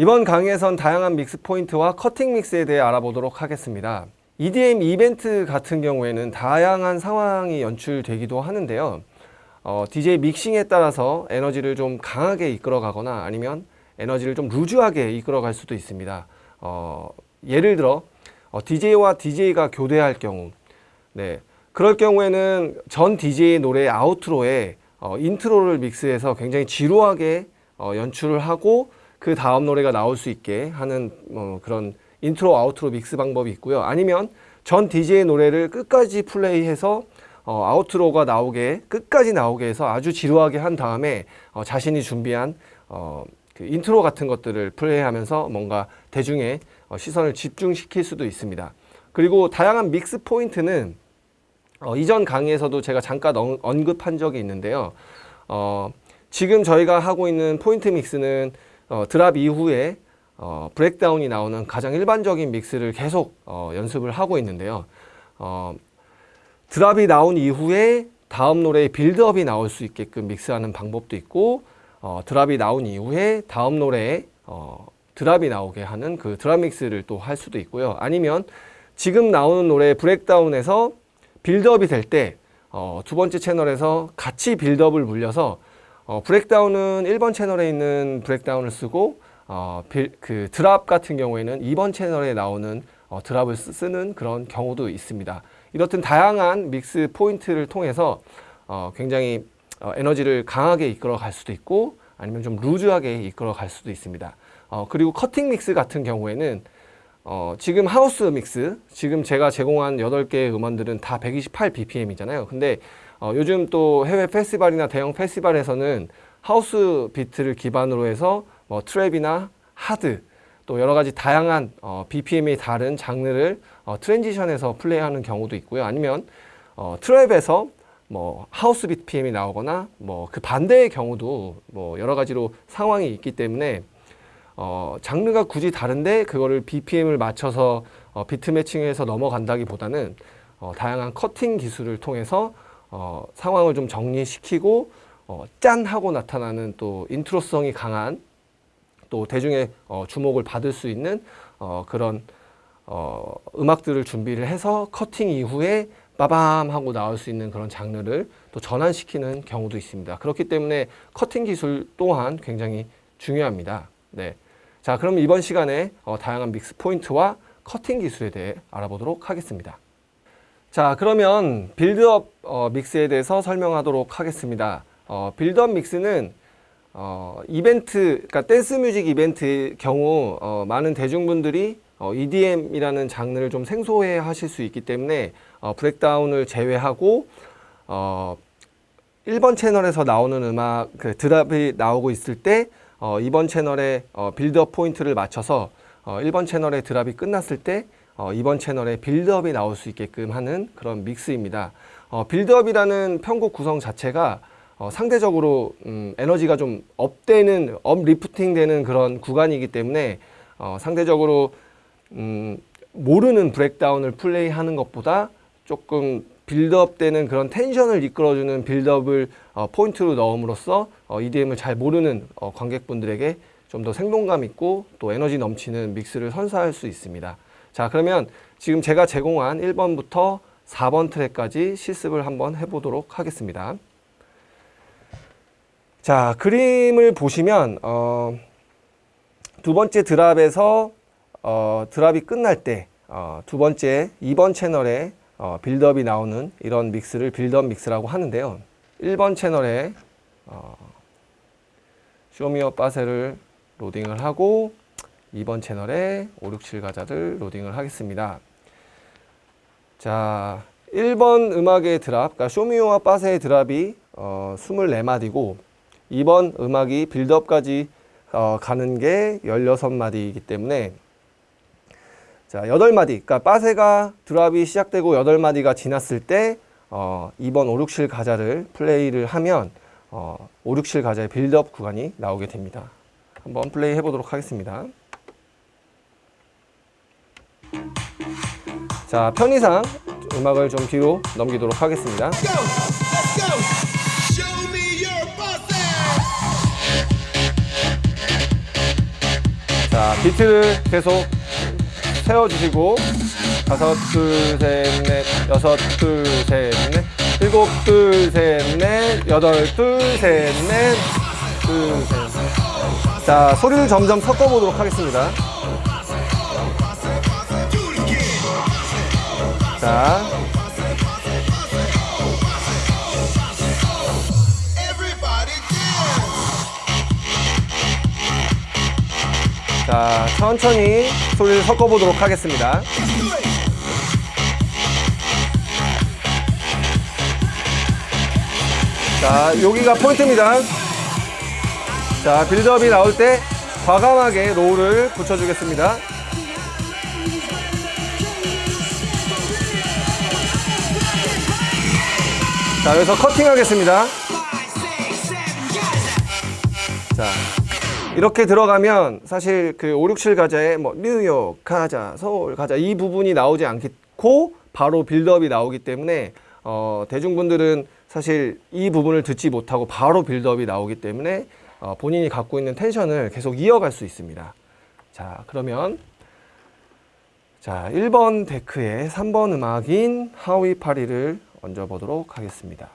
이번 강의에선 다양한 mix point와 cutting mix에 대해 알아보도록 하겠습니다. EDM 이벤트 같은 경우에는 다양한 상황이 연출되기도 하는데요. 어, DJ 믹싱에 따라서 에너지를 좀 강하게 이끌어 가거나 아니면 에너지를 좀 loose하게 이끌어 갈 수도 있습니다. 어, 예를 들어 어, DJ와 DJ가 교대할 경우 네, 그럴 경우에는 전 DJ 노래 outro에 어, intro를 mix해서 굉장히 지루하게 어, 연출을 하고 그 다음 노래가 나올 수 있게 하는 뭐 그런 intro outro mix 방법이 있고요. 아니면 전 DJ의 노래를 끝까지 플레이해서 어, outro가 나오게 끝까지 나오게 해서 아주 지루하게 한 다음에 어, 자신이 준비한 어, 그 인트로 같은 것들을 플레이하면서 뭔가 대중의 어, 시선을 집중시킬 수도 있습니다. 그리고 다양한 mix point는 어, 이전 강의에서도 제가 잠깐 언, 언급한 적이 있는데요. 어, 지금 저희가 하고 있는 point mix는 어, drop 이후에 어, breakdown이 나오는 가장 일반적인 mix를 계속 어, 연습을 하고 있는데요. 어, drop이 나온 이후에 다음 노래의 build-up이 나올 수 있게끔 mix하는 방법도 있고 어, drop이 나온 이후에 다음 노래에 어, drop이 나오게 하는 그 drop mix를 또 할 수도 있고요. 아니면 지금 나오는 노래 breakdown에서 build-up이 될때 어, 두 번째 채널에서 같이 build-up을 물려서 어, breakdown은 1번 채널에 있는 breakdown을 쓰고 어, 빌, 그 drop 같은 경우에는 2번 채널에 나오는 어, drop을 쓰는 그런 경우도 있습니다. 이렇듯 다양한 mix point를 통해서 어, 굉장히 어, 에너지를 강하게 이끌어 갈 수도 있고 아니면 좀 loose하게 이끌어 갈 수도 있습니다. 어, 그리고 cutting mix 같은 경우에는 어, 지금 house mix, 지금 제가 제공한 8개의 음원들은 다 128bpm이잖아요. 근데 어, 요즘 또 해외 페스티벌이나 대형 페스티벌에서는 house beat를 기반으로 해서 뭐 trap이나 hard 또 여러 가지 다양한 어, BPM이 다른 장르를 어, transition에서 플레이하는 경우도 있고요. 아니면 어, trap에서 뭐 house BPM이 나오거나 뭐 그 반대의 경우도 뭐 여러 가지로 상황이 있기 때문에 어, 장르가 굳이 다른데 그거를 BPM을 맞춰서 어, 비트 매칭해서 넘어간다기보다는 어, 다양한 커팅 기술을 통해서 어, 상황을 좀 정리시키고 어, 짠 하고 나타나는 또 인트로성이 강한 또 대중의 어, 주목을 받을 수 있는 어, 그런 어, 음악들을 준비를 해서 커팅 이후에 빠밤 하고 나올 수 있는 그런 장르를 또 전환시키는 경우도 있습니다. 그렇기 때문에 커팅 기술 또한 굉장히 중요합니다. 네. 자, 그럼 이번 시간에 어, 다양한 믹스 포인트와 커팅 기술에 대해 알아보도록 하겠습니다. 자, 그러면 buildup 어, 믹스에 대해서 설명하도록 하겠습니다. 어, buildup 믹스는 어, 이벤트, 그러니까 댄스 뮤직 이벤트 경우 어, 많은 대중분들이 어, EDM이라는 장르를 좀 생소해 하실 수 있기 때문에 어, breakdown을 제외하고 어, 1번 채널에서 나오는 음악 그 drop이 나오고 있을 때 어, 2번 채널에 어, buildup 포인트를 맞춰서 어, 1번 채널의 drop이 끝났을 때 어, 2번 채널에 buildup이 나올 수 있게끔 하는 그런 믹스입니다. 어, buildup이라는 편곡 구성 자체가 어, 상대적으로 음, 에너지가 좀 up되는, uplifting 되는 그런 구간이기 때문에 어, 상대적으로 음, 모르는 breakdown을 플레이하는 것보다 조금 buildup 되는 그런 텐션을 이끌어주는 buildup을 어, 포인트로 넣음으로써 어, EDM을 잘 모르는 어, 관객분들에게 좀 더 생동감 있고 또 에너지 넘치는 믹스를 선사할 수 있습니다. 자 그러면 지금 제가 제공한 1번부터 4번 트랙까지 실습을 한번 해보도록 하겠습니다. 자 그림을 보시면 어, 두 번째 drop에서 어, drop이 끝날 때 어, 두 번째 2번 채널에 어, buildup이 나오는 이런 믹스를 buildup 믹스라고 하는데요. 1번 채널에 어, 쇼미어 빠세를 로딩을 하고 2번 채널에 5, 6, 7 가자를 로딩을 하겠습니다. 자, 1번 음악의 drop, 그러니까 쇼미오와 빠세의 drop이 어, 24마디고 2번 음악이 빌드업까지 어, 가는 게 16마디이기 때문에 자, 8마디. 그러니까 빠세가 드랍이 시작되고 8마디가 지났을 때 어, 2번 5, 6, 7 가자를 플레이를 하면 어, 5, 6, 7 가자의 빌드업 구간이 나오게 됩니다. 한번 플레이 해보도록 하겠습니다. 자, 편의상 음악을 좀 뒤로 넘기도록 하겠습니다. 자, 비트를 계속 세워주시고 다섯, 둘, 셋, 넷, 여섯, 둘, 셋, 넷, 일곱, 둘, 셋, 넷, 여덟, 둘, 셋, 넷, 둘, 셋, 넷. 자, 소리를 점점 섞어보도록 하겠습니다. 자. 자, 천천히 소리를 섞어보도록 하겠습니다. 자, 여기가 포인트입니다. 자, buildup이 나올 때 과감하게 low를 붙여주겠습니다. 자, 여기서 커팅하겠습니다. 자, 이렇게 들어가면 사실 그 5, 6, 7 가자에 뭐 뉴욕 가자, 서울 가자 이 부분이 나오지 않고 바로 빌드업이 나오기 때문에 어, 대중분들은 사실 이 부분을 듣지 못하고 바로 빌드업이 나오기 때문에 어, 본인이 갖고 있는 텐션을 계속 이어갈 수 있습니다. 자, 그러면 자, 1번 데크의 3번 음악인 하위 파리를 얹어 보도록 하겠습니다.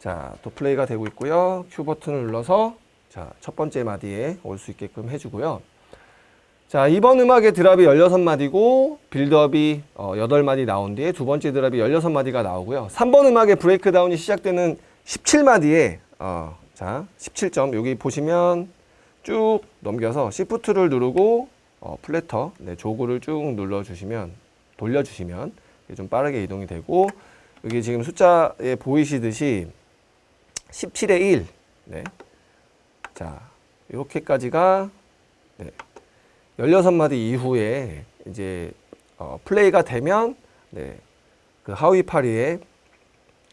자, 또 플레이가 되고 있고요. 큐 버튼을 눌러서 자, 첫 번째 마디에 올 수 있게끔 해주고요. 자, 이번 음악의 drop이 16마디고 buildup이 어, 8마디 나온 뒤에 두 번째 drop이 16마디가 나오고요. 3번 음악의 breakdown이 시작되는 17마디에 어, 자, 17점 여기 보시면 쭉 넘겨서 shift를 누르고 어, platter, 네, jog를 쭉 눌러주시면 돌려주시면 좀 빠르게 이동이 되고 여기 지금 숫자에 보이시듯이 17의 1 네. 자 이렇게까지가 네. 16마디 이후에 이제 어, 플레이가 되면 네. 그 하위 파리에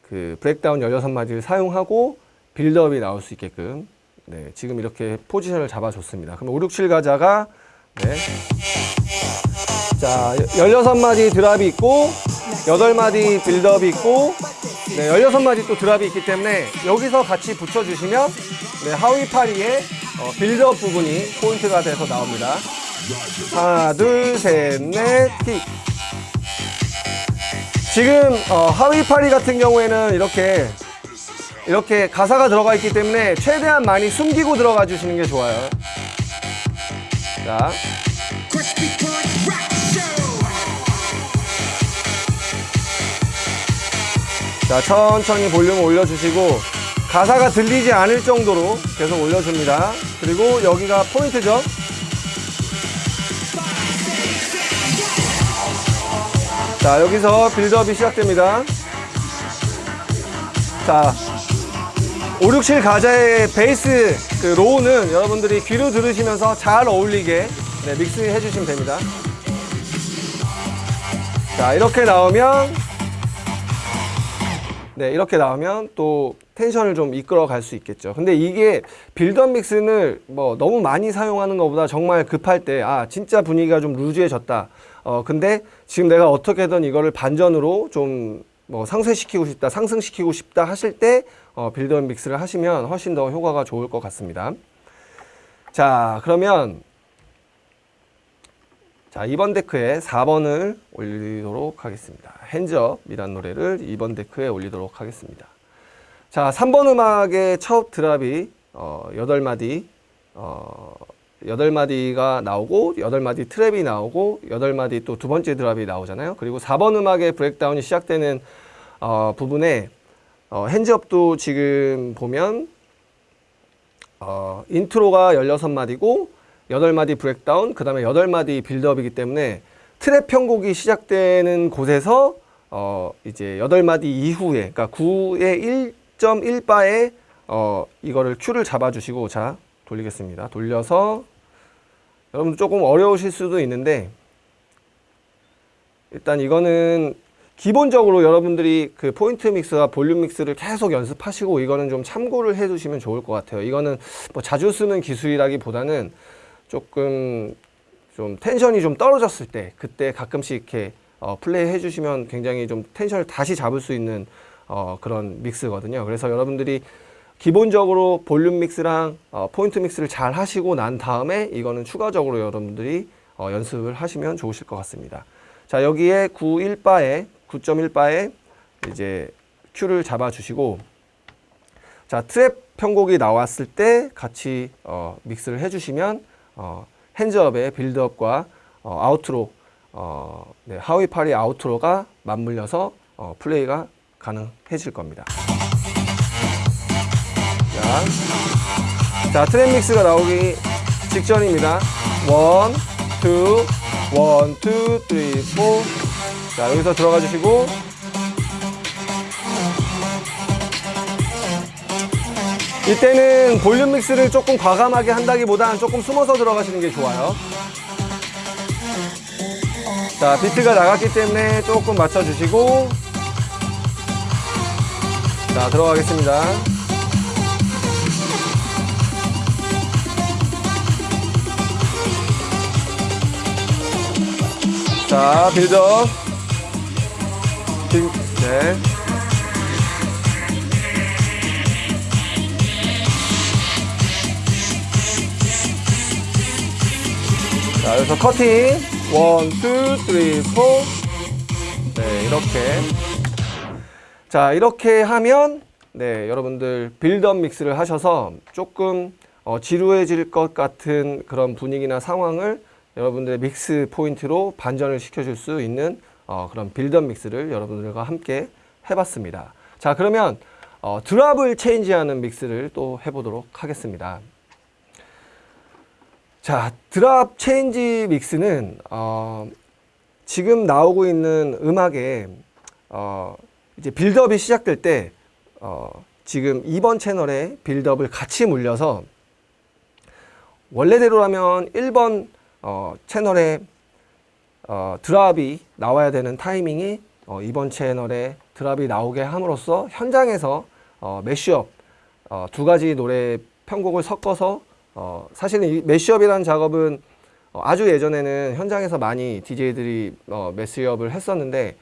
그 breakdown 16마디를 사용하고 buildup이 나올 수 있게끔 네, 지금 이렇게 포지션을 잡아줬습니다. 그럼 5, 6, 7 가자가 네. 자, 16마디 drop이 있고 8마디 buildup이 있고 네, 16마디 또 drop이 있기 때문에 여기서 같이 붙여주시면 네, 하위 파리의 어, buildup 부분이 포인트가 돼서 나옵니다. 하나, 둘, 셋, 넷, 킥. 지금 어, 하위 파리 같은 경우에는 이렇게 이렇게 가사가 들어가 있기 때문에 최대한 많이 숨기고 들어가 주시는 게 좋아요. 자, 자 천천히 볼륨을 올려주시고 가사가 들리지 않을 정도로 계속 올려줍니다. 그리고 여기가 포인트죠. 자 여기서 빌드업이 시작됩니다. 자 5, 6, 7 가자의 베이스 그 로우는 여러분들이 귀로 들으시면서 잘 어울리게 네, 믹스해 주시면 됩니다. 자 이렇게 나오면 네, 이렇게 나오면 또 텐션을 좀 이끌어 갈 수 있겠죠. 근데 이게 buildup 믹스를 뭐 너무 많이 사용하는 것보다 정말 급할 때, 아, 진짜 분위기가 좀 루즈해졌다. 어, 근데 지금 내가 어떻게든 이거를 반전으로 좀 뭐 상쇄시키고 싶다, 상승시키고 싶다 하실 때, 어, buildup 믹스를 하시면 훨씬 더 효과가 좋을 것 같습니다. 자, 그러면 자, 2번 deck에 4번을 올리도록 하겠습니다. Hands Up이란 노래를 2번 deck에 올리도록 하겠습니다. 자, 3번 음악의 첫 drop이 어, 8마디 어, 8마디가 나오고 8마디 trap이 나오고 8마디 또 두 번째 drop이 나오잖아요. 그리고 4번 음악의 breakdown이 시작되는 어, 부분에 어, Hands Up도 지금 보면 어, 인트로가 16마디고 8마디 breakdown, 그 다음에 8마디 buildup이기 때문에 trap 편곡이 시작되는 곳에서 어, 이제 8마디 이후에, 그러니까 9의 1.1bar에 어, 이거를 큐를 잡아주시고, 자, 돌리겠습니다. 돌려서 여러분 조금 어려우실 수도 있는데 일단 이거는 기본적으로 여러분들이 그 포인트 믹스와 볼륨 믹스를 계속 연습하시고 이거는 좀 참고를 해 두시면 좋을 것 같아요. 이거는 뭐 자주 쓰는 기술이라기보다는 조금 좀 텐션이 좀 떨어졌을 때 그때 가끔씩 이렇게 어, 플레이 해주시면 굉장히 좀 텐션을 다시 잡을 수 있는 어, 그런 믹스거든요. 그래서 여러분들이 기본적으로 볼륨 믹스랑 어, 포인트 믹스를 잘 하시고 난 다음에 이거는 추가적으로 여러분들이 어, 연습을 하시면 좋으실 것 같습니다. 자 여기에 9.1바에 9.1바에 이제 큐를 잡아주시고 자 trap 편곡이 나왔을 때 같이 어, mix를 해주시면 어, hands up의 buildup과 어, outro 어, 네, house party outro가 맞물려서 어, 플레이가 가능해질 겁니다. 자, 자 trap mix가 나오기 직전입니다. one, two, one, two, three, four. 자 여기서 들어가 주시고 이때는 볼륨 믹스를 조금 과감하게 한다기보단 조금 숨어서 들어가시는 게 좋아요. 자, 비트가 나갔기 때문에 조금 맞춰주시고 자, 들어가겠습니다. 자, buildup. buil- 네. 자, 여기서 커팅. one, two, three, four. 네, 이렇게. 자, 이렇게 하면, 네, 여러분들 buildup mix를 하셔서 조금 어, 지루해질 것 같은 그런 분위기나 상황을 여러분들의 mix 포인트로 반전을 시켜줄 수 있는 어, 그런 buildup mix를 여러분들과 함께 해봤습니다. 자, 그러면 어, drop을 change하는 mix를 또 해보도록 하겠습니다. 자, drop change mix는 어, 지금 나오고 있는 음악에 어, 이제 buildup이 시작될 때 어, 지금 2번 채널에 buildup을 같이 물려서 원래대로라면 1번 어, 채널에 어, 드랍이 나와야 되는 타이밍이 어, 이번 채널에 드랍이 나오게 함으로써 현장에서 어, 매쉬업 어, 두 가지 노래 편곡을 섞어서 어, 사실은 이 매쉬업이라는 작업은 어, 아주 예전에는 현장에서 많이 DJ들이 어, 매쉬업을 했었는데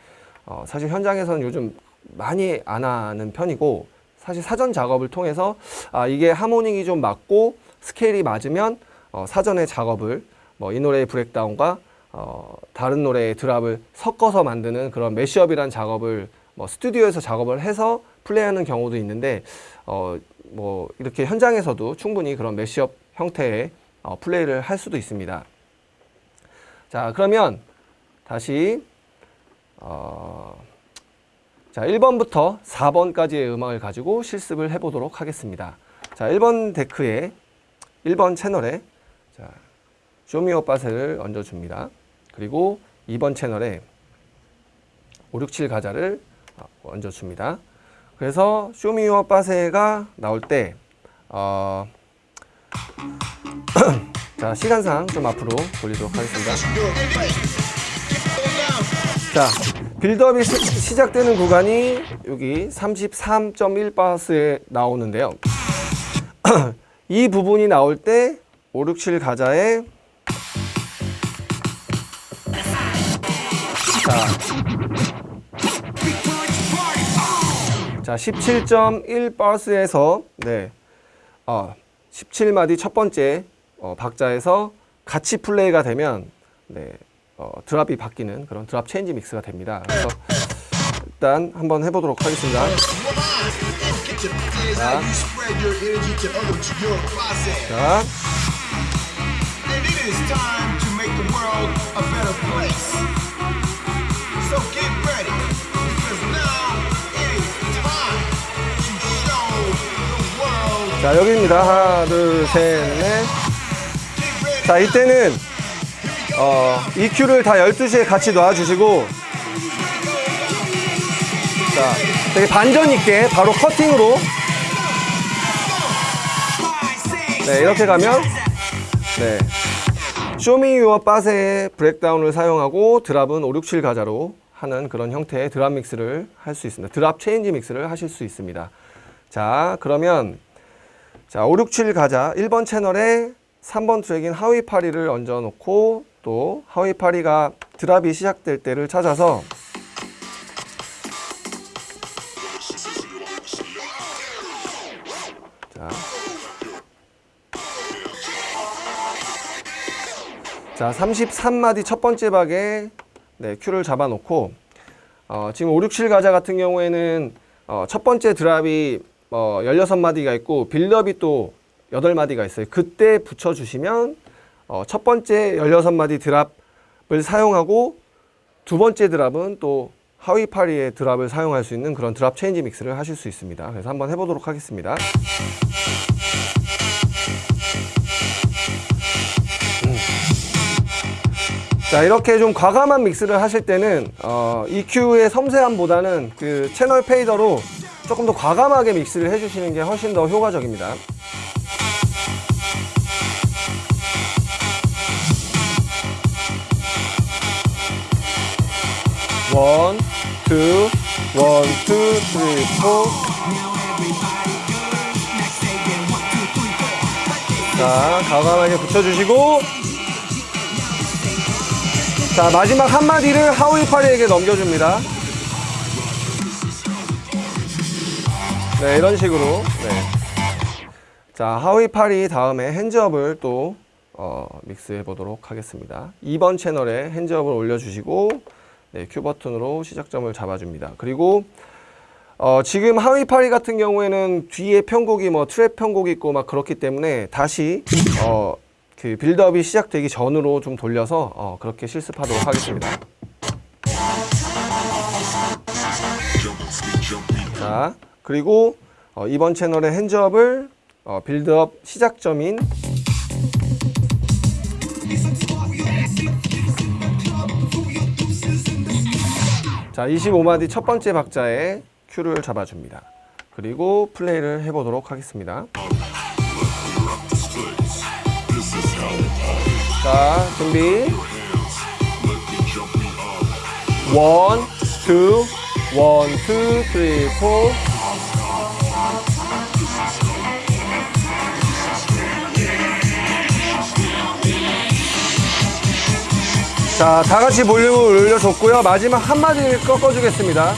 어, 사실 현장에서는 요즘 많이 안 하는 편이고 사실 사전 작업을 통해서 아, 이게 하모닉이 좀 맞고 스케일이 맞으면 어, 사전에 작업을 뭐 이 노래의 브렉다운과 어, 다른 노래의 드랍을 섞어서 만드는 그런 매시업이란 작업을 뭐 스튜디오에서 작업을 해서 플레이하는 경우도 있는데 어, 뭐 이렇게 현장에서도 충분히 그런 매시업 형태의 어, 플레이를 할 수도 있습니다. 자 그러면 다시 어, 자 1번부터 4번까지의 음악을 가지고 실습을 해보도록 하겠습니다. 자 1번 데크에 1번 채널에 자 쇼미오 바세를 얹어줍니다. 그리고 2번 채널에 567 가자를 어, 얹어줍니다. 그래서 쇼미오 바세가 나올 때 어, 자 시간상 좀 앞으로 돌리도록 하겠습니다. 자 빌드업이 시, 시작되는 구간이 여기 33.1바스에 나오는데요. 이 부분이 나올 때 567 가자에 자, 자 17.1바스에서 네, 어, 17마디 첫 번째 어, 박자에서 같이 플레이가 되면 네, 어, 드랍이 바뀌는 그런 드랍 체인지 믹스가 됩니다. 그래서 일단 한번 해보도록 하겠습니다. 자, place. 자 여기입니다. 하나, 둘, 셋, 넷. Get ready. 자 이때는 어, EQ를 다 12시에 같이 놔주시고 자 되게 반전 있게 바로 커팅으로 네 이렇게 가면 네 Show Me Your Bass의 breakdown을 사용하고 drop은 567 가자로 하는 그런 형태의 drop mix를 할 수 있습니다. drop change mix를 하실 수 있습니다. 자 그러면 자, 567 가자. 1번 채널에 3번 트랙인 하위 파리를 얹어 놓고 또 하위 파리가 드랍이 시작될 때를 찾아서 자. 자, 33마디 첫 번째 박에 네, 큐를 잡아 놓고 어, 지금 5, 6, 7 가자 같은 경우에는 어, 첫 번째 드랍이 어, 16마디가 있고 빌드업이 또 8마디가 있어요. 그때 붙여주시면 어, 첫 번째 16마디 드랍을 사용하고 두 번째 드랍은 또 하위 파리의 드랍을 사용할 수 있는 그런 드랍 체인지 믹스를 하실 수 있습니다. 그래서 한번 해보도록 하겠습니다. 자 이렇게 좀 과감한 mix를 하실 때는 어, EQ의 섬세함보다는 그 채널 fader로 조금 더 과감하게 mix를 해주시는 게 훨씬 더 효과적입니다. one, two, one, two, three, four. 자, 과감하게 붙여주시고 자 마지막 한마디를 하우이 파리에게 넘겨줍니다. 네 이런 식으로 네. 자 하우이 파리 다음에 핸즈업을 또 어, 믹스해 보도록 하겠습니다. 2번 채널에 핸즈업을 올려주시고 네, 큐 버튼으로 시작점을 잡아줍니다. 그리고 어, 지금 하위 파리 같은 경우에는 뒤에 편곡이 뭐 트랩 편곡이 있고 막 그렇기 때문에 다시 어, 그 빌드업이 시작되기 전으로 좀 돌려서 어, 그렇게 실습하도록 하겠습니다. 자, 그리고 어, 이번 채널의 핸즈업을 어, 빌드업 시작점인 자, 25마디 첫 번째 박자에 큐를 잡아줍니다. 그리고 플레이를 해보도록 하겠습니다. 자, 준비. one, two, one, two, three, four. 자, 다 같이 볼륨을 올려줬고요. 마지막 한마디를 꺾어주겠습니다.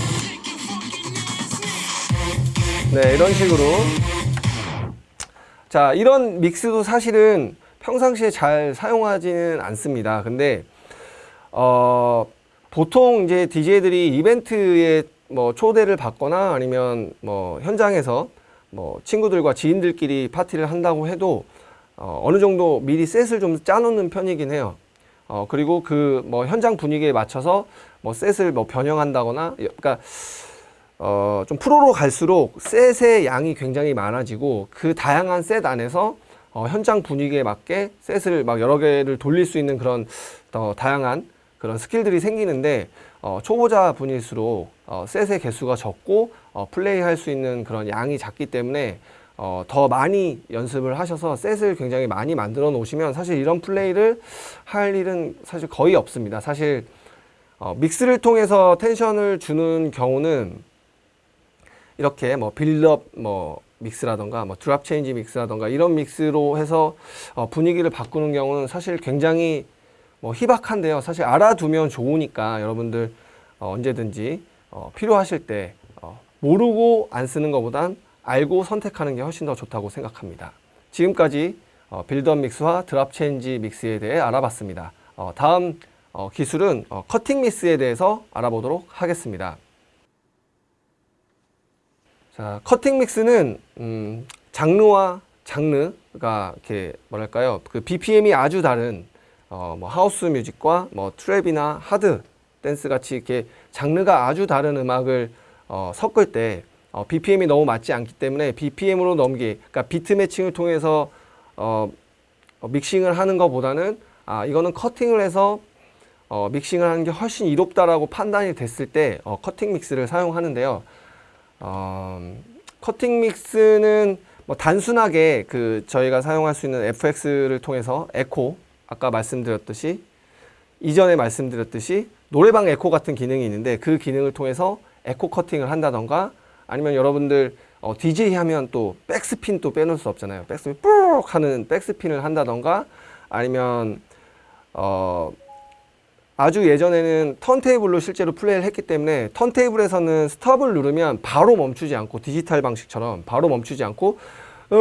네, 이런 식으로. 자, 이런 믹스도 사실은 평상시에 잘 사용하지는 않습니다. 근데, 어, 보통 이제 DJ들이 이벤트에 뭐 초대를 받거나 아니면 뭐 현장에서 뭐 친구들과 지인들끼리 파티를 한다고 해도 어, 어느 정도 미리 셋을 좀 짜놓는 편이긴 해요. 어, 그리고 그 뭐 현장 분위기에 맞춰서 뭐 set을 뭐 변형한다거나, 그러니까 어, 좀 프로로 갈수록 set의 양이 굉장히 많아지고 그 다양한 set 안에서 어, 현장 분위기에 맞게 set을 막 여러 개를 돌릴 수 있는 그런 더 다양한 그런 skill들이 생기는데 어, 초보자 분일수록 어, set의 개수가 적고 어, 플레이할 수 있는 그런 양이 작기 때문에 어, 더 많이 연습을 하셔서 set을 굉장히 많이 만들어 놓으시면 사실 이런 플레이를 할 일은 사실 거의 없습니다. 사실 어, mix를 통해서 tension을 주는 경우는 이렇게 뭐 buildup 뭐 mix라던가 뭐 drop change mix라던가 이런 mix로 해서 어, 분위기를 바꾸는 경우는 사실 굉장히 뭐 희박한데요. 사실 알아두면 좋으니까 여러분들 어, 언제든지 어, 필요하실 때 어, 모르고 안 쓰는 것보단 알고 선택하는 게 훨씬 더 좋다고 생각합니다. 지금까지 어, buildup mix와 drop change mix에 대해 알아봤습니다. 어, 다음 어, 기술은 어, 커팅 mix에 대해서 알아보도록 하겠습니다. 자, 커팅 mix는 음, 장르와 장르가 이렇게 뭐랄까요? 그 BPM이 아주 다른 어, 뭐 house music과 뭐 trap이나 hard dance 같이 이렇게 장르가 아주 다른 음악을 어, 섞을 때 어, BPM이 너무 맞지 않기 때문에 BPM으로 넘기, 그러니까 beat matching을 통해서 어, 어, 믹싱을 하는 것보다는 아 이거는 커팅을 해서 어, 믹싱을 하는 게 훨씬 이롭다라고 판단이 됐을 때 어, 커팅 mix를 사용하는데요. 어, 커팅 mix는 뭐 단순하게 그 저희가 사용할 수 있는 FX를 통해서 에코 아까 말씀드렸듯이 이전에 말씀드렸듯이 노래방 에코 같은 기능이 있는데 그 기능을 통해서 에코 커팅을 한다던가 아니면 여러분들 어, DJ 하면 또 백스핀 또 빼놓을 수 없잖아요. 백스핀 뿌 하는 백스핀을 한다던가 아니면 어, 아주 예전에는 턴테이블로 실제로 플레이를 했기 때문에 턴테이블에서는 스톱을 누르면 바로 멈추지 않고 디지털 방식처럼 바로 멈추지 않고 어,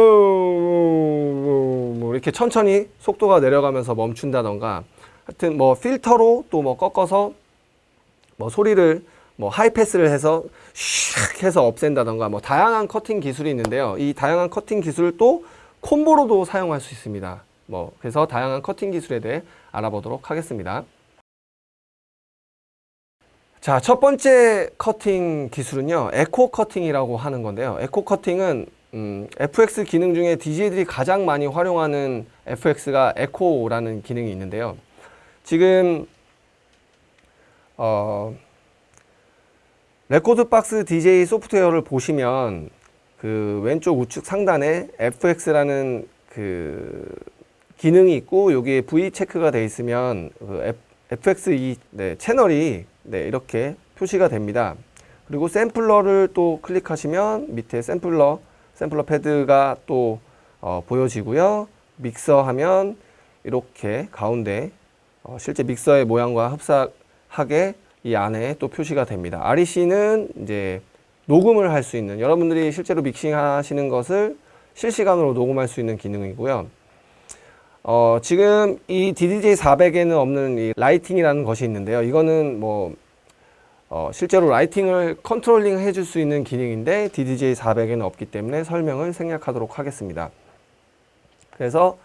뭐 이렇게 천천히 속도가 내려가면서 멈춘다던가 하여튼 뭐 필터로 또 뭐 꺾어서 뭐 소리를 뭐 high pass를 해서 슉 해서 없앤다던가 뭐 다양한 커팅 기술이 있는데요. 이 다양한 커팅 기술을 또 combo로도 사용할 수 있습니다. 뭐 그래서 다양한 커팅 기술에 대해 알아보도록 하겠습니다. 자, 첫 번째 커팅 기술은요. 에코 커팅이라고 하는 건데요. 에코 커팅은 음, FX 기능 중에 DJ들이 가장 많이 활용하는 FX가 에코라는 기능이 있는데요. 지금 어, rekordbox DJ 소프트웨어를 보시면 그 왼쪽 우측 상단에 FX라는 그 기능이 있고 여기에 V 체크가 돼 있으면 그 FX 이 네, 채널이 네, 이렇게 표시가 됩니다. 그리고 sampler를 또 클릭하시면 밑에 sampler sampler 패드가 또 어, 보여지고요. 믹서 하면 이렇게 가운데 어, 실제 믹서의 모양과 흡사하게 이 안에 또 표시가 됩니다. REC는 이제 녹음을 할 수 있는 여러분들이 실제로 믹싱 하시는 것을 실시간으로 녹음할 수 있는 기능이고요. 어, 지금 이 DDJ 400에는 없는 이 lighting이라는 것이 있는데요. 이거는 뭐 어, 실제로 lighting을 controlling 해줄 수 있는 기능인데 DDJ 400에는 없기 때문에 설명을 생략하도록 하겠습니다. 그래서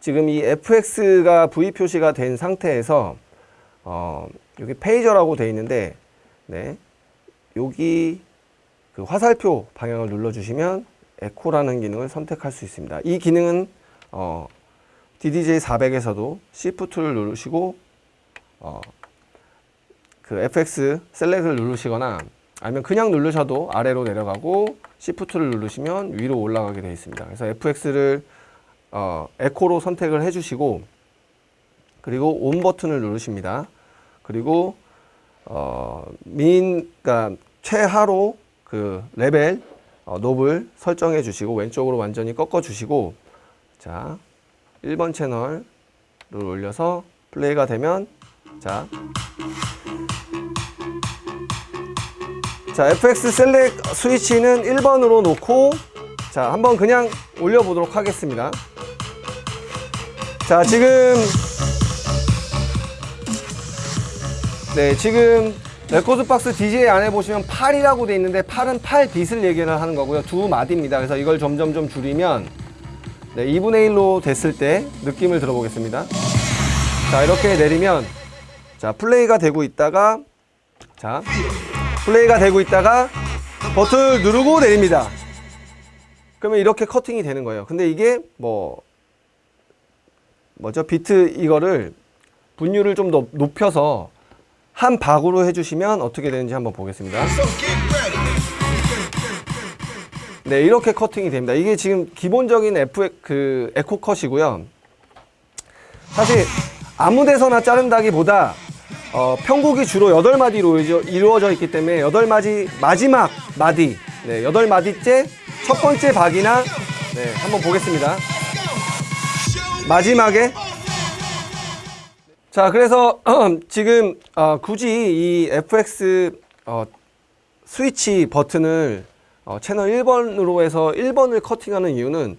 지금 이 FX가 V 표시가 된 상태에서 어, 여기 페이저라고 돼 있는데 네, 여기 그 화살표 방향을 눌러주시면 에코라는 기능을 선택할 수 있습니다. 이 기능은 어, DDJ 400에서도 Shift를 누르시고 어, 그 FX 셀렉을 누르시거나 아니면 그냥 누르셔도 아래로 내려가고 Shift를 누르시면 위로 올라가게 되어 있습니다. 그래서 FX를 어, 에코로 선택을 해주시고 그리고 on 버튼을 누르십니다. 그리고 어, min, 그러니까 최하로 그 레벨 어, knob을 설정해 주시고 왼쪽으로 완전히 꺾어 주시고 자 1번 채널을 올려서 플레이가 되면 자, 자 FX select 스위치는 1번으로 놓고 자 한번 그냥 올려보도록 하겠습니다. 자 지금 네 지금 rekordbox DJ 안에 보시면 8이라고 돼 있는데 8은 8 beat을 얘기를 하는 거고요. 두 마디입니다. 그래서 이걸 점점 좀 줄이면 네, 2분의 1로 됐을 때 느낌을 들어보겠습니다. 자, 이렇게 내리면 자, 플레이가 되고 있다가 자, 플레이가 되고 있다가 버튼을 누르고 내립니다. 그러면 이렇게 커팅이 되는 거예요. 근데 이게 뭐 뭐죠? 비트 이거를 분율을 좀 더 높여서 한 박으로 해주시면 어떻게 되는지 한번 보겠습니다. 네, 이렇게 커팅이 됩니다. 이게 지금 기본적인 F 그 에코 컷이고요. 사실 아무 데서나 자른다기보다 어, 편곡이 주로 8마디로 이루어져- 이루어져 있기 때문에 8마디 마지막 마디 네, 8마디째 첫 번째 박이나 네, 한번 보겠습니다. 마지막에 자, 그래서 지금 어, 굳이 이 FX 어, 스위치 버튼을 어, 채널 1번으로 해서 1번을 커팅하는 이유는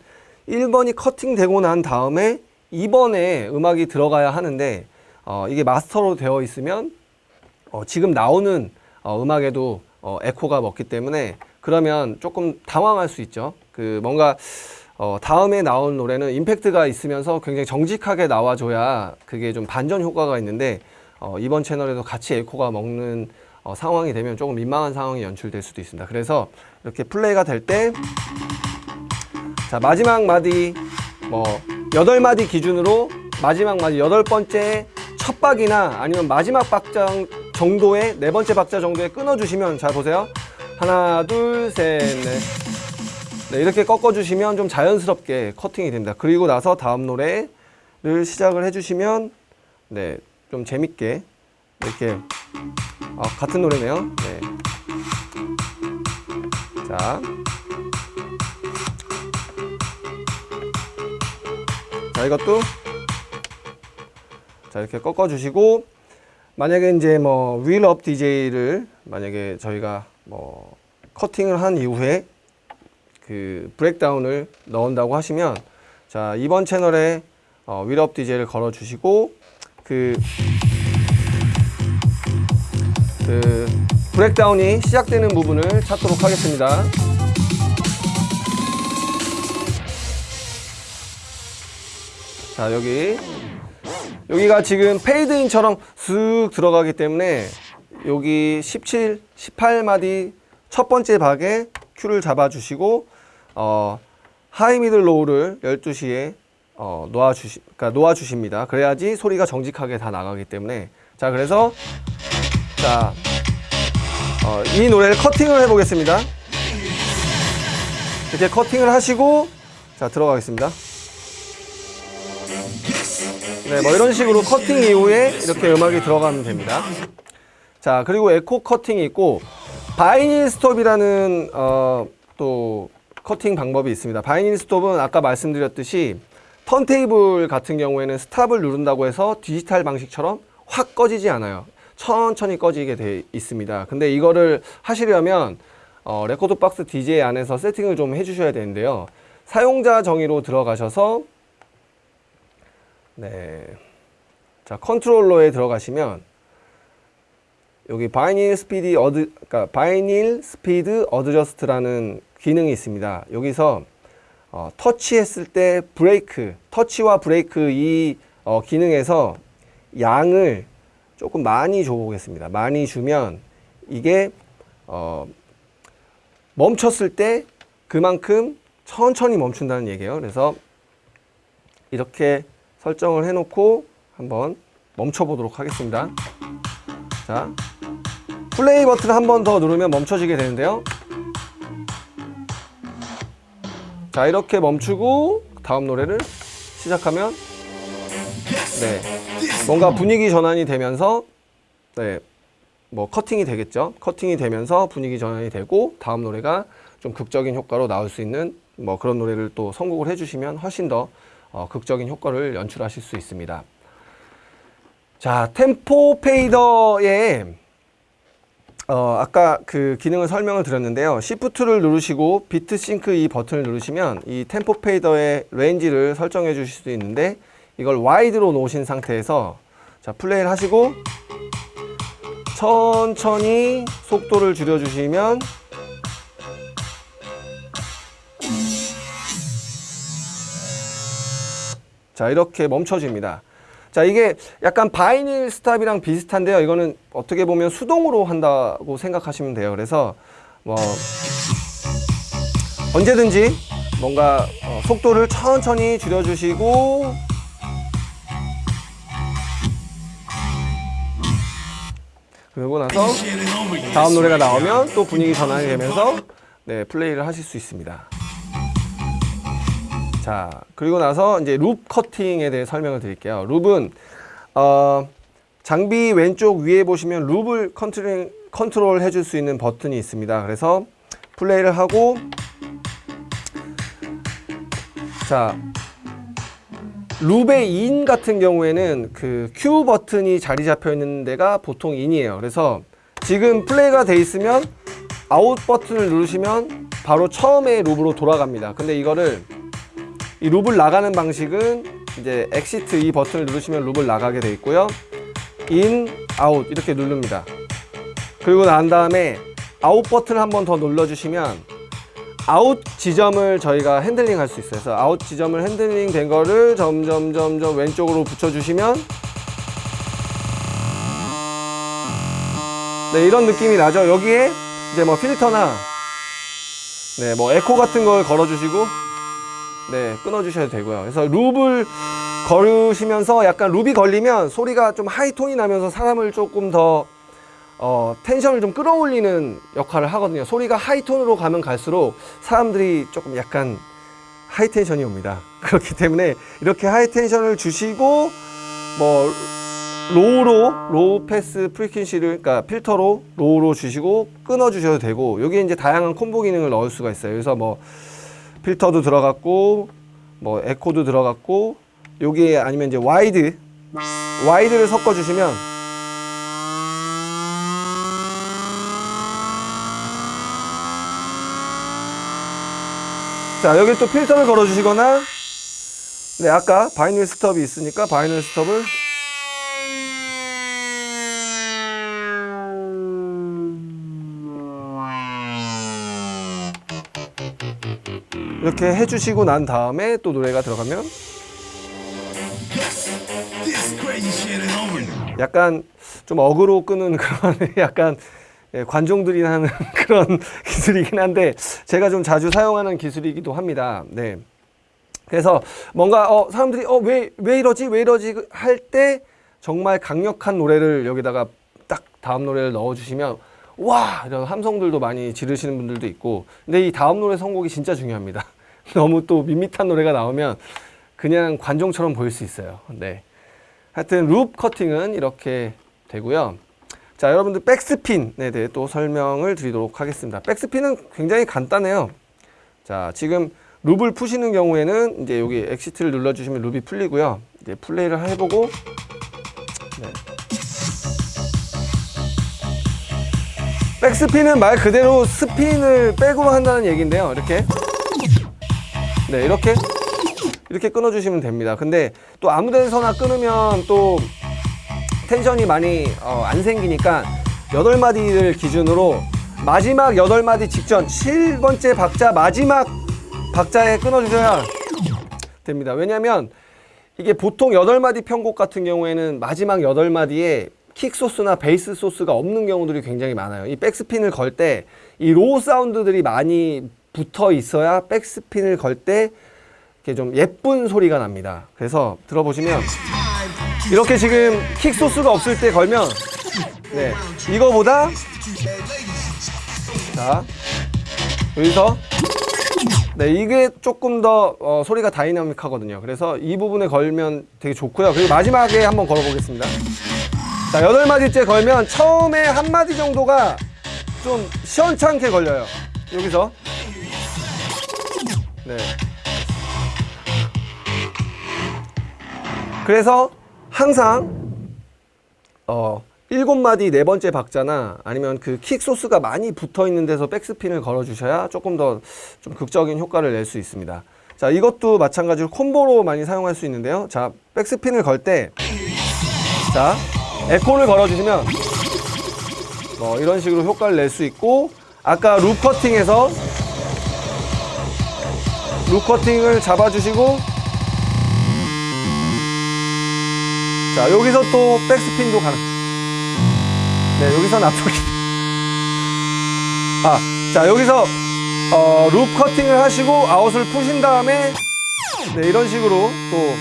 1번이 커팅되고 난 다음에 2번에 음악이 들어가야 하는데 어, 이게 마스터로 되어 있으면 어, 지금 나오는 어, 음악에도 어, 에코가 먹기 때문에 그러면 조금 당황할 수 있죠. 그 뭔가 어, 다음에 나온 노래는 임팩트가 있으면서 굉장히 정직하게 나와줘야 그게 좀 반전 효과가 있는데 어, 이번 채널에도 같이 에코가 먹는 어, 상황이 되면 조금 민망한 상황이 연출될 수도 있습니다. 그래서 이렇게 플레이가 될 때 자, 마지막 마디 뭐 여덟 마디 기준으로 마지막 마디 여덟 번째 첫 박이나 아니면 마지막 박자 정도의 네 번째 박자 정도에 끊어 주시면 잘 보세요. 하나, 둘, 셋, 넷. 네, 이렇게 꺾어 주시면 좀 자연스럽게 커팅이 됩니다. 그리고 나서 다음 노래를 시작을 해 주시면 네, 좀 재밌게 이렇게 아, 같은 노래네요. 네. 자. 자, 이것도 자, 이렇게 꺾어 주시고 만약에 이제 뭐 윌업 DJ를 만약에 저희가 뭐 커팅을 한 이후에 그그 브렉다운을 넣은다고 하시면 자 이번 채널에 어, 윌업 DJ를 걸어 주시고 그, 그 breakdown이 시작되는 부분을 찾도록 하겠습니다. 자 여기 여기가 지금 페이드인처럼 쓱 들어가기 때문에 여기 17, 18마디 첫 번째 박에 큐를 잡아주시고 어, high middle low를 12시에 어, 놓아주시, 그러니까 놓아주십니다. 그래야지 소리가 정직하게 다 나가기 때문에 자 그래서 자, 어, 이 노래를 커팅을 해보겠습니다. 이렇게 커팅을 하시고 자 들어가겠습니다. 네, 뭐 이런 식으로 커팅 이후에 이렇게 음악이 들어가면 됩니다. 자, 그리고 에코 커팅이 있고 vinyl stop이라는 어, 또 커팅 방법이 있습니다. vinyl stop은 아까 말씀드렸듯이 턴테이블 같은 경우에는 stop을 누른다고 해서 디지털 방식처럼 확 꺼지지 않아요. 천천히 꺼지게 돼 있습니다. 근데 이거를 하시려면 어, rekordbox DJ 안에서 세팅을 좀 해주셔야 되는데요. 사용자 정의로 들어가셔서 네. 자, 컨트롤러에 들어가시면 여기 vinyl speed ad- 그러니까 vinyl speed adjust라는 기능이 있습니다. 여기서 어, 터치했을 때 브레이크, 터치와 브레이크 이 어, 기능에서 양을 조금 많이 줘 보겠습니다. 많이 주면 이게 어, 멈췄을 때 그만큼 천천히 멈춘다는 얘기예요. 그래서 이렇게 설정을 해놓고 한번 멈춰보도록 하겠습니다. 자, 플레이 버튼 한 번 더 누르면 멈춰지게 되는데요. 자, 이렇게 멈추고 다음 노래를 시작하면 네, 뭔가 분위기 전환이 되면서 네, 뭐 커팅이 되겠죠. 커팅이 되면서 분위기 전환이 되고 다음 노래가 좀 극적인 효과로 나올 수 있는 뭐 그런 노래를 또 선곡을 해주시면 훨씬 더 어, 극적인 효과를 연출하실 수 있습니다. 자, tempo fader에 어, 아까 그 기능을 설명을 드렸는데요. Shift를 누르시고 beat sync 이 버튼을 누르시면 이 tempo fader의 range를 설정해 주실 수 있는데 이걸 wide로 놓으신 상태에서 자, 플레이를 하시고 천천히 속도를 줄여 주시면 자 이렇게 멈춰집니다. 자 이게 약간 vinyl stop이랑 비슷한데요. 이거는 어떻게 보면 수동으로 한다고 생각하시면 돼요. 그래서 뭐 언제든지 뭔가 어, 속도를 천천히 줄여주시고 그러고 나서 다음 노래가 나오면 또 분위기 전환이 되면서 네 플레이를 하실 수 있습니다. 자, 그리고 나서 이제 loop 커팅에 대해 설명을 드릴게요. loop은 어, 장비 왼쪽 위에 보시면 loop을 컨트롤, 컨트롤 해줄 수 있는 버튼이 있습니다. 그래서 플레이를 하고 자, loop의 in 같은 경우에는 그 cue 버튼이 자리 잡혀 있는 데가 보통 in이에요. 그래서 지금 플레이가 돼 있으면 아웃 버튼을 누르시면 바로 처음에 loop으로 돌아갑니다. 근데 이거를 이 loop을 나가는 방식은 이제 exit 이 버튼을 누르시면 loop을 나가게 돼 있고요. in, out 이렇게 누릅니다. 그리고 난 다음에 아웃 버튼을 한 번 더 눌러주시면 아웃 지점을 저희가 handling 할 수 있어요. 그래서 아웃 지점을 handling 된 거를 점점 점점 왼쪽으로 붙여주시면 네 이런 느낌이 나죠. 여기에 이제 뭐 필터나 네뭐 에코 같은 걸 걸어주시고 네, 끊어주셔도 되고요. 그래서 loop을 걸으시면서 약간 loop이 걸리면 소리가 좀 high tone이 나면서 사람을 조금 더 어, tension을 좀 끌어올리는 역할을 하거든요. 소리가 high tone으로 가면 갈수록 사람들이 조금 약간 high tension이 옵니다. 그렇기 때문에 이렇게 high tension을 주시고 뭐 low로 low pass frequency를 그러니까 필터로 low로 주시고 끊어 주셔도 되고 여기에 이제 다양한 콤보 기능을 넣을 수가 있어요. 그래서 뭐 필터도 들어갔고 뭐 에코도 들어갔고 여기에 아니면 이제 wide wide를 섞어 주시면 자, 여기 또 필터를 걸어 주시거나, 네, 아까 vinyl stop이 있으니까 vinyl stop을 이렇게 해주시고 난 다음에 또 노래가 들어가면. 약간 좀 어그로 끄는 그런 약간 예, 관종들이 하는 그런 기술이긴 한데 제가 좀 자주 사용하는 기술이기도 합니다. 네. 그래서 뭔가 어 사람들이 어 왜 왜 이러지 왜 이러지 할 때 정말 강력한 노래를 여기다가 딱 다음 노래를 넣어주시면 와 이런 함성들도 많이 지르시는 분들도 있고 근데 이 다음 노래 선곡이 진짜 중요합니다. 너무 또 밋밋한 노래가 나오면 그냥 관종처럼 보일 수 있어요. 네. 하여튼 loop cutting은 이렇게 되고요. 자, 여러분들 backspin에 대해 또 설명을 드리도록 하겠습니다. backspin은 굉장히 간단해요. 자, 지금 loop을 푸시는 경우에는 이제 여기 exit를 눌러주시면 loop이 풀리고요. 이제 플레이를 해보고 네. backspin은 말 그대로 스핀을 back으로 한다는 얘기인데요. 이렇게 네, 이렇게 이렇게 끊어주시면 됩니다. 근데 또 아무 데서나 끊으면 또 텐션이 많이 어, 안 생기니까 여덟 마디를 기준으로 마지막 여덟 마디 직전 7번째 박자 마지막 박자에 끊어주셔야 됩니다. 왜냐하면 이게 보통 여덟 마디 편곡 같은 경우에는 마지막 여덟 마디에 킥 소스나 베이스 소스가 없는 경우들이 굉장히 많아요. 이 백스핀을 걸 때 이 low 사운드들이 많이 붙어 있어야 backspin을 걸 때 이렇게 좀 예쁜 소리가 납니다. 그래서 들어보시면 이렇게 지금 kick source가 없을 때 걸면 네 이거보다 자 여기서 네 이게 조금 더 어, 소리가 다이나믹하거든요. 그래서 이 부분에 걸면 되게 좋고요. 그리고 마지막에 한번 걸어 보겠습니다. 자 여덟 마디째 걸면 처음에 한 마디 정도가 좀 시원찮게 걸려요. 여기서 네. 그래서 항상 어 일곱 마디 네 번째 박자나 아니면 그 킥 소스가 많이 붙어 있는 데서 백스핀을 걸어 주셔야 조금 더 좀 극적인 효과를 낼 수 있습니다. 자, 이것도 마찬가지로 콤보로 많이 사용할 수 있는데요. 자, 백스핀을 걸때 자, 에코를 걸어 주시면 뭐 이런 식으로 효과를 낼 수 있고 아까 룹 커팅에서 룹 커팅을 잡아 주시고 자 여기서 또 백스핀도 가능. 네 여기서 납작이. 아자 여기서 어, 룹 커팅을 하시고 아웃을 푸신 다음에 네 이런 식으로 또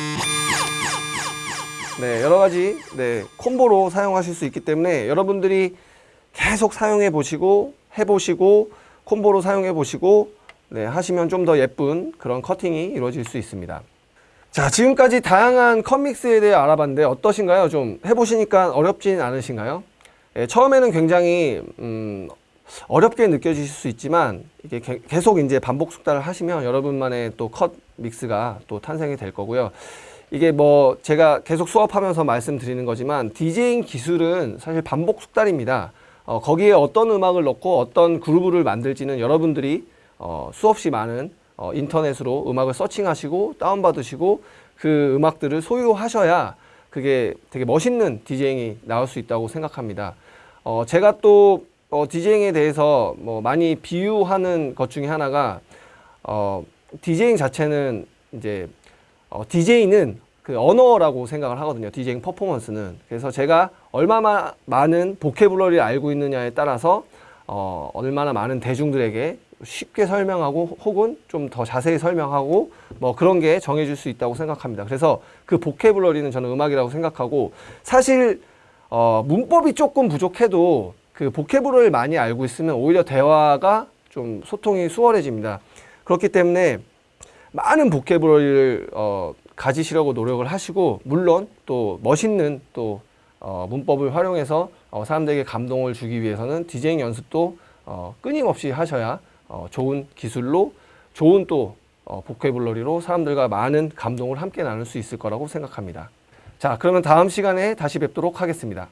네, 여러 가지 네, 콤보로 사용하실 수 있기 때문에 여러분들이 계속 사용해 보시고 해 보시고 콤보로 사용해 보시고 네, 하시면 좀 더 예쁜 그런 커팅이 이루어질 수 있습니다. 자, 지금까지 다양한 컷 믹스에 대해 알아봤는데 어떠신가요? 좀 해보시니까 어렵진 않으신가요? 예, 처음에는 굉장히 음, 어렵게 느껴지실 수 있지만 이게 게- 계속 이제 반복 숙달을 하시면 여러분만의 또 컷 믹스가 또 탄생이 될 거고요. 이게 뭐 제가 계속 수업하면서 말씀드리는 거지만 디제잉 기술은 사실 반복 숙달입니다. 어, 거기에 어떤 음악을 넣고 어떤 그루브를 만들지는 여러분들이 어, 수없이 많은 어, 인터넷으로 음악을 서칭하시고 다운받으시고 그 음악들을 소유하셔야 그게 되게 멋있는 디제잉이 나올 수 있다고 생각합니다. 어, 제가 또 어, 디제잉에 대해서 뭐 많이 비유하는 것 중에 하나가 어, 디제잉 자체는 이제 어, DJ는 그 언어라고 생각을 하거든요. 디제잉 퍼포먼스는. 그래서 제가 얼마나 많은 보케블러리를 알고 있느냐에 따라서 어, 얼마나 많은 대중들에게 쉽게 설명하고 혹은 좀 더 자세히 설명하고 뭐 그런 게 정해질 수 있다고 생각합니다. 그래서 그 보케블러리는 저는 음악이라고 생각하고 사실 어, 문법이 조금 부족해도 그 보케블러리를 많이 알고 있으면 오히려 대화가 좀 소통이 수월해집니다. 그렇기 때문에 많은 보케블러리를 어, 가지시려고 노력을 하시고 물론 또 멋있는 또 어, 문법을 활용해서 어, 사람들에게 감동을 주기 위해서는 디제잉 연습도 어, 끊임없이 하셔야 어, 좋은 기술로 좋은 또 어, 보케블러리로 사람들과 많은 감동을 함께 나눌 수 있을 거라고 생각합니다. 자, 그러면 다음 시간에 다시 뵙도록 하겠습니다.